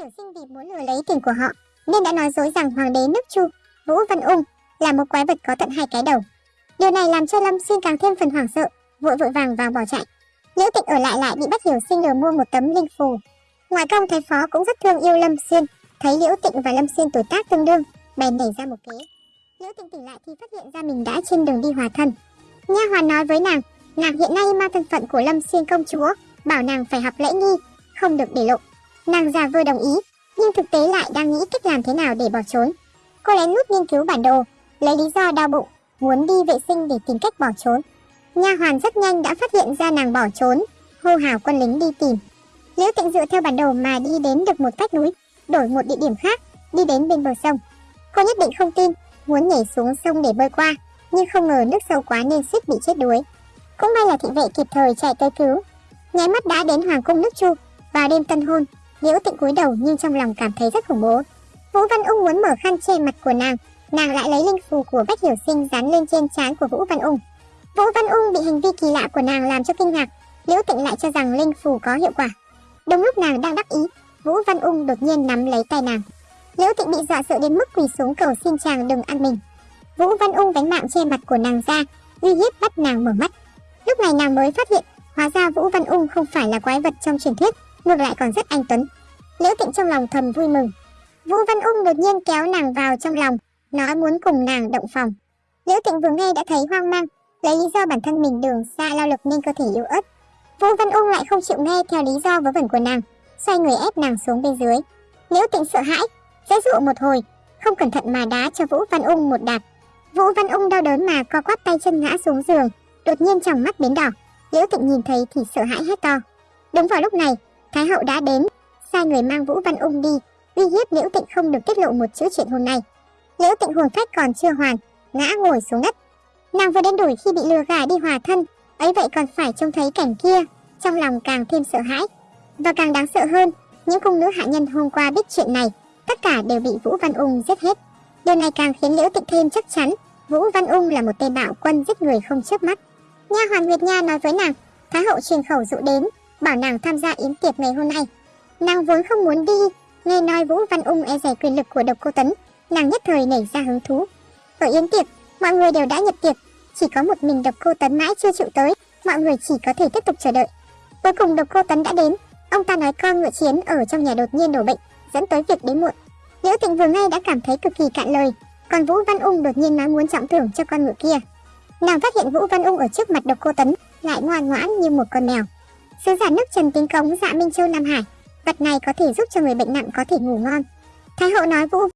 Hiểu Sinh vì muốn lừa lấy tiền của họ nên đã nói dối rằng hoàng đế nước Chu, Vũ Văn Ung là một quái vật có tận hai cái đầu. Điều này làm cho Lâm Xuyên càng thêm phần hoảng sợ, vội vội vàng vàng bỏ chạy. Liễu Tịnh ở lại lại bị bắt Hiểu Sinh lừa mua một tấm linh phù. Ngoại công thái phó cũng rất thương yêu Lâm Xuyên, thấy Liễu Tịnh và Lâm Xuyên tuổi tác tương đương, bèn nảy ra một kế. Liễu Tịnh tỉnh lại thì phát hiện ra mình đã trên đường đi hòa thân. Nha hoàn nói với nàng, nàng hiện nay mang thân phận của Lâm Xuyên công chúa, bảo nàng phải học lễ nghi, không được để lộ. Nàng già vừa đồng ý, nhưng thực tế lại đang nghĩ cách làm thế nào để bỏ trốn. Cô lén lút nghiên cứu bản đồ, lấy lý do đau bụng, muốn đi vệ sinh để tìm cách bỏ trốn. Nha hoàn rất nhanh đã phát hiện ra nàng bỏ trốn, hô hào quân lính đi tìm. Liễu Tịnh dựa theo bản đồ mà đi đến được một vách núi, đổi một địa điểm khác, đi đến bên bờ sông. Cô nhất định không tin, muốn nhảy xuống sông để bơi qua, nhưng không ngờ nước sâu quá nên suýt bị chết đuối. Cũng may là thị vệ kịp thời chạy tới cứu. Nháy mắt đã đến hoàng cung nước Chu, vào đêm tân hôn, Liễu Tịnh cúi đầu nhưng trong lòng cảm thấy rất khủng bố. Vũ Văn Ung muốn mở khăn che mặt của nàng, nàng lại lấy linh phù của Bách Hiểu Sinh dán lên trên trán của Vũ Văn Ung. Vũ Văn Ung bị hành vi kỳ lạ của nàng làm cho kinh ngạc, Liễu Tịnh lại cho rằng linh phù có hiệu quả. Đúng lúc nàng đang đắc ý, Vũ Văn Ung đột nhiên nắm lấy tay nàng. Liễu Tịnh bị dọa sợ đến mức quỳ xuống cầu xin chàng đừng ăn mình. Vũ Văn Ung đánh mạng che mặt của nàng ra, uy hiếp bắt nàng mở mắt. Lúc này nàng mới phát hiện, hóa ra Vũ Văn Ung không phải là quái vật trong truyền thuyết, ngược lại còn rất anh tuấn. Lữ Tịnh trong lòng thầm vui mừng. Vũ Văn Ung đột nhiên kéo nàng vào trong lòng, nói muốn cùng nàng động phòng. Lữ Tịnh vừa nghe đã thấy hoang mang, lấy lý do bản thân mình đường xa lao lực nên cơ thể yếu ớt. Vũ Văn Ung lại không chịu nghe theo lý do vớ vẩn của nàng, xoay người ép nàng xuống bên dưới. Lữ Tịnh sợ hãi, dễ dụ một hồi, không cẩn thận mà đá cho Vũ Văn Ung một đạp. Vũ Văn Ung đau đớn mà co quắp tay chân ngã xuống giường, đột nhiên trong mắt biến đỏ. Liễu Tịnh nhìn thấy thì sợ hãi hét to. Đúng vào lúc này, Thái hậu đã đến, sai người mang Vũ Văn Ung đi, uy hiếp Liễu Tịnh không được tiết lộ một chữ chuyện hôm nay. Liễu Tịnh hồn phách còn chưa hoàn, ngã ngồi xuống đất. Nàng vừa đến đuổi khi bị lừa gạt đi hòa thân, ấy vậy còn phải trông thấy cảnh kia, trong lòng càng thêm sợ hãi. Và càng đáng sợ hơn, những cung nữ hạ nhân hôm qua biết chuyện này, tất cả đều bị Vũ Văn Ung giết hết. Điều này càng khiến Liễu Tịnh thêm chắc chắn, Vũ Văn Ung là một tên bạo quân giết người không chớp mắt. Nha hoàn Nguyệt Nha nói với nàng, Thái hậu truyền khẩu dụ đến, bảo nàng tham gia yến tiệc ngày hôm nay. Nàng vốn không muốn đi, nghe nói Vũ Văn Ung e rẻ quyền lực của độc cô Tấn, nàng nhất thời nảy ra hứng thú. Ở yến tiệc, mọi người đều đã nhập tiệc, chỉ có một mình độc cô Tấn mãi chưa chịu tới, mọi người chỉ có thể tiếp tục chờ đợi. Cuối cùng độc cô Tấn đã đến, ông ta nói con ngựa chiến ở trong nhà đột nhiên đổ bệnh, dẫn tới việc đến muộn. Liễu Tịnh vừa nghe đã cảm thấy cực kỳ cạn lời, còn Vũ Văn Ung đột nhiên nói muốn trọng thưởng cho con ngựa kia. Nàng phát hiện Vũ Văn Ung ở trước mặt độc cô Tấn, lại ngoan ngoãn như một con mèo. Sứ giả nước Trần tiến Cống dạ Minh Châu Nam Hải, vật này có thể giúp cho người bệnh nặng có thể ngủ ngon. Thái hậu nói, vô